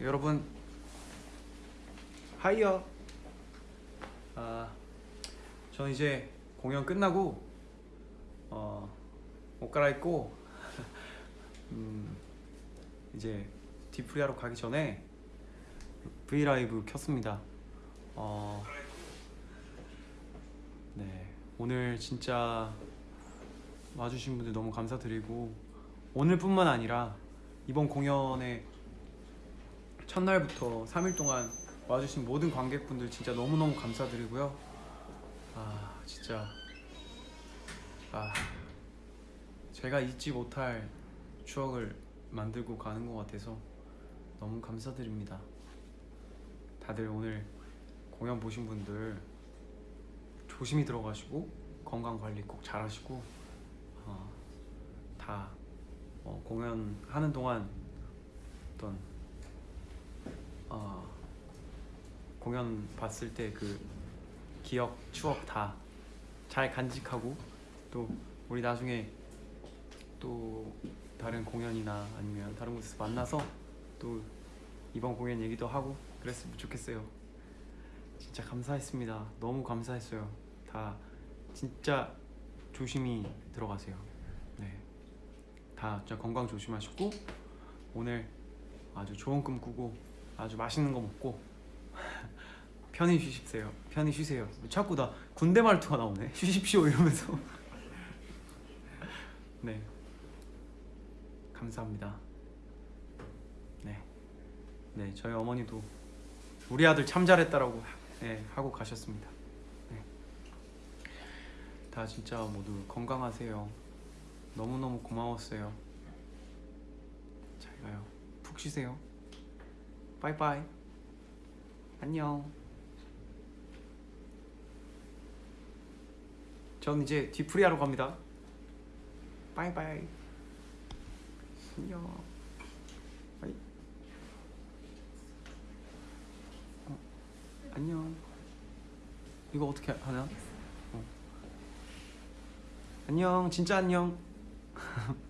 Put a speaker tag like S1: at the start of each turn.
S1: 여러분 하이요. 아, 전 이제 공연 끝나고 어, 옷 갈아입고 음, 이제 디프리하러 가기 전에 V 라이브 켰습니다. 어, 네 오늘 진짜 와주신 분들 너무 감사드리고 오늘뿐만 아니라 이번 공연의 첫날부터 3일 동안 와주신 모든 관객분들 진짜 너무너무 감사드리고요. 아 진짜 아 제가 잊지 못할 추억을 만들고 가는 것 같아서 너무 감사드립니다. 다들 오늘 공연 보신 분들 조심히 들어가시고 건강 관리 꼭 잘하시고 어, 다 어, 공연하는 동안 어떤 어, 공연 봤을 때 그 기억 추억 다 잘 간직하고 또 우리 나중에 또 다른 공연이나 아니면 다른 곳에서 만나서 또 이번 공연 얘기도 하고 그랬으면 좋겠어요. 진짜 감사했습니다. 너무 감사했어요. 다 진짜 조심히 들어가세요. 네. 다 진짜 건강 조심하시고 오늘 아주 좋은 꿈 꾸고 아주 맛있는 거 먹고 편히 쉬십시오. 편히 쉬세요. 자꾸 나 군대 말투가 나오네. 쉬십시오 이러면서. 네. 감사합니다. 네. 네, 저희 어머니도 우리 아들 참 잘했다라고 네, 하고 가셨습니다. 네. 다 진짜 모두 건강하세요. 너무너무 고마웠어요. 잘 가요. 푹 쉬세요. 빠이빠이. 안녕. 전 이제 뒤풀이하러 갑니다. 빠이빠이. 안녕. 빠이. 어, 안녕. 이거 어떻게 하냐? 어. 안녕. 진짜 안녕.